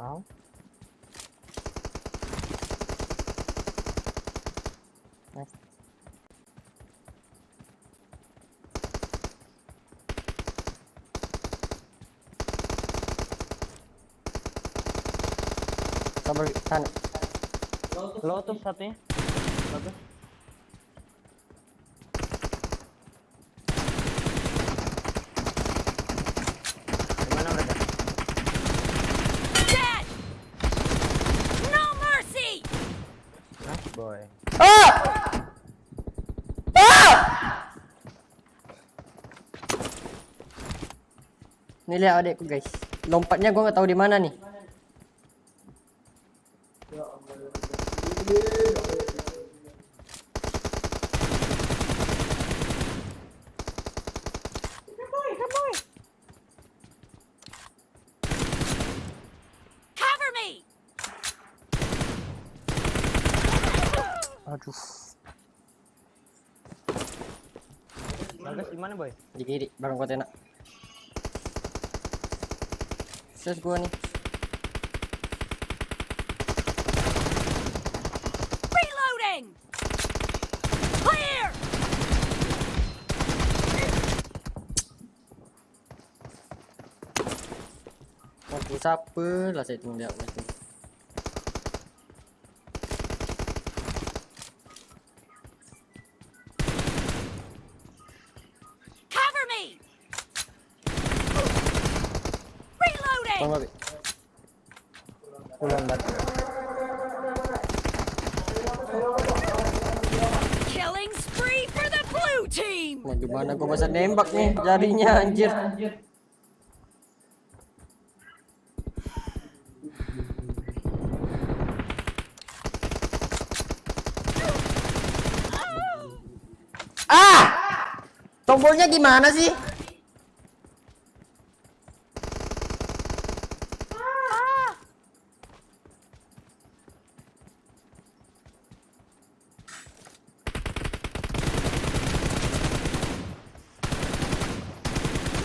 Tahu. Nice. Sabar, tahan. Lotus satunya. Lotus. Gimana mereka? Dead! No mercy! Nice boy. Ah! Ah! Ini lihat adekku guys. Lompatnya gua nggak tahu di mana nih. Cover me! Aduh, Bagus gimana boy? di kiri bareng kontena. Ses gua nih. Reloading! Clear! Mampu siapa lah saya tunggu lihat Abi. Pulang batu. Killing spree for the blue team! Mau gimana gua masa nembak nih jarinya anjir. Ah! Tombolnya gimana sih?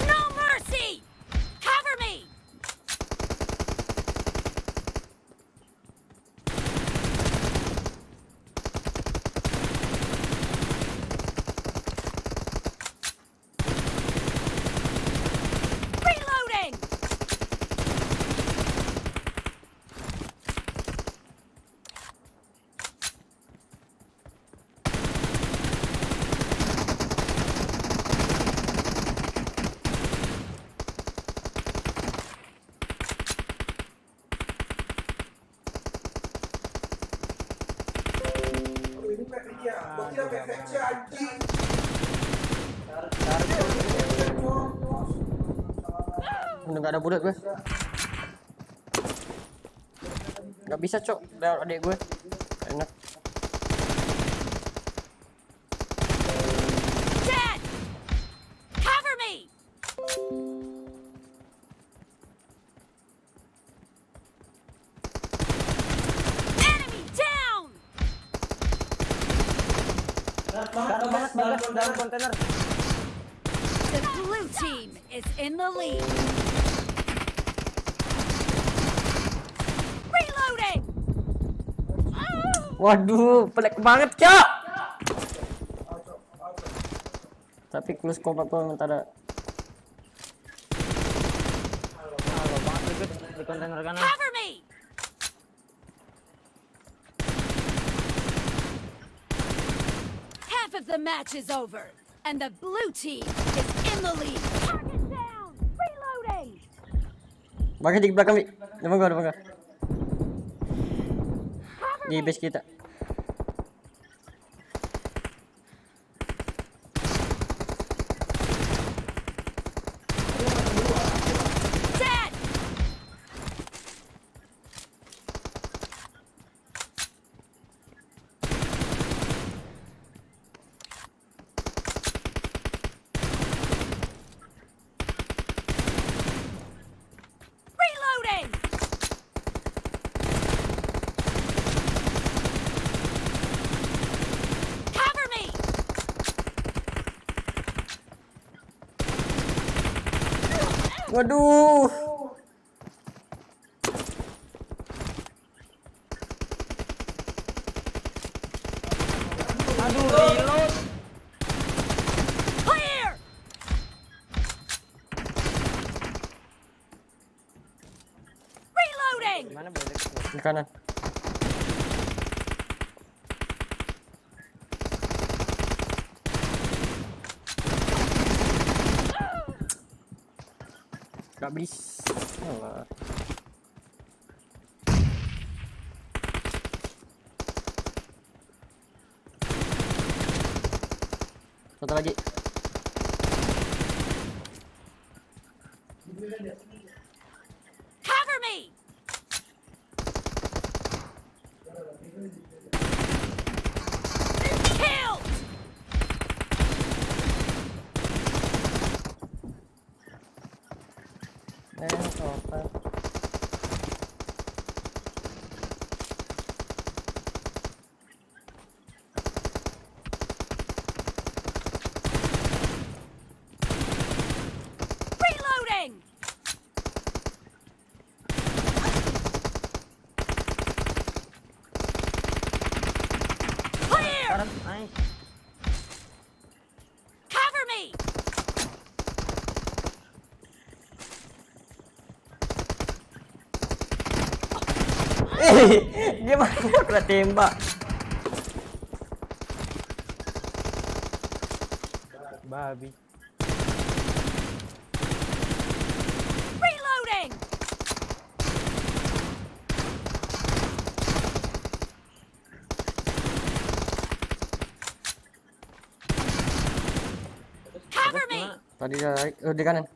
No mercy! Cover me! Reloading! Udah gak ada bulat gue. Gak bisa cok, lewat adik gue. Banget dalam kontainer. The blue team is in the lead. Reloading! Waduh, pelik banget cok. Tapi close combat tuh minta ada Halo banget di kontainer kanan. Cover me! Half of the match is over, and the blue team is in the lead. Target down! Reloading! Bagi di belakang, Bi. Depan gua, depan gua. Cover Di me! base kita. Waduh. Aduh, reload. Clear. Reloading. Mana boleh? Di kanan. Gak bisa. Satu lagi. Eh, apa? Reloading! Clear! Kanan, nice. Cover me! Eh, gimana aku tembak? Babi. Reloading! Cover me! Tadi dia lari, oh, di kanan.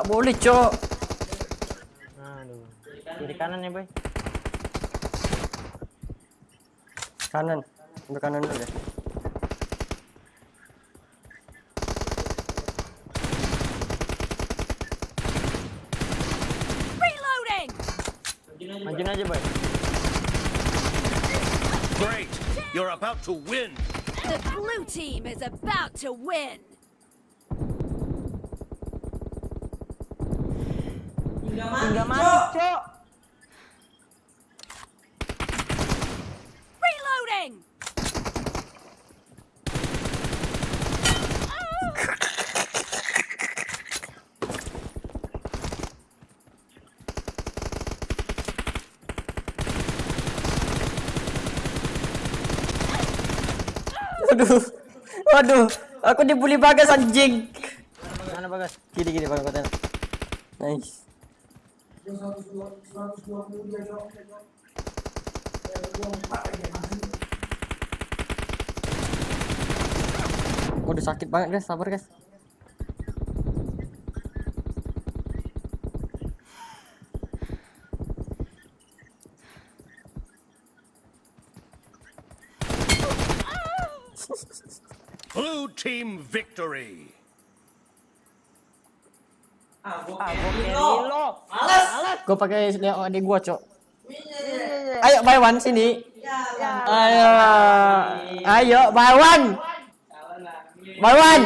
Tak boleh, Cok. Aduh. Kiri kanan ya, boy. Kanan. Ambil kanan dulu deh. Reloading! Majuin aja, boy. Great! You're about to win! The blue team is about to win! Tinggal mati, Cok. Reloading! Waduh. Waduh. Aku dibully bagas anjing. Mana bagas? Kiri kiri Nice. Udah sakit banget guys, sabar guys. Blue team victory! Ah, gua carry lo. Gue pakai lihat adik gua, Cok. Ayo one sini. Ayo. Ayo buy one. Buy one.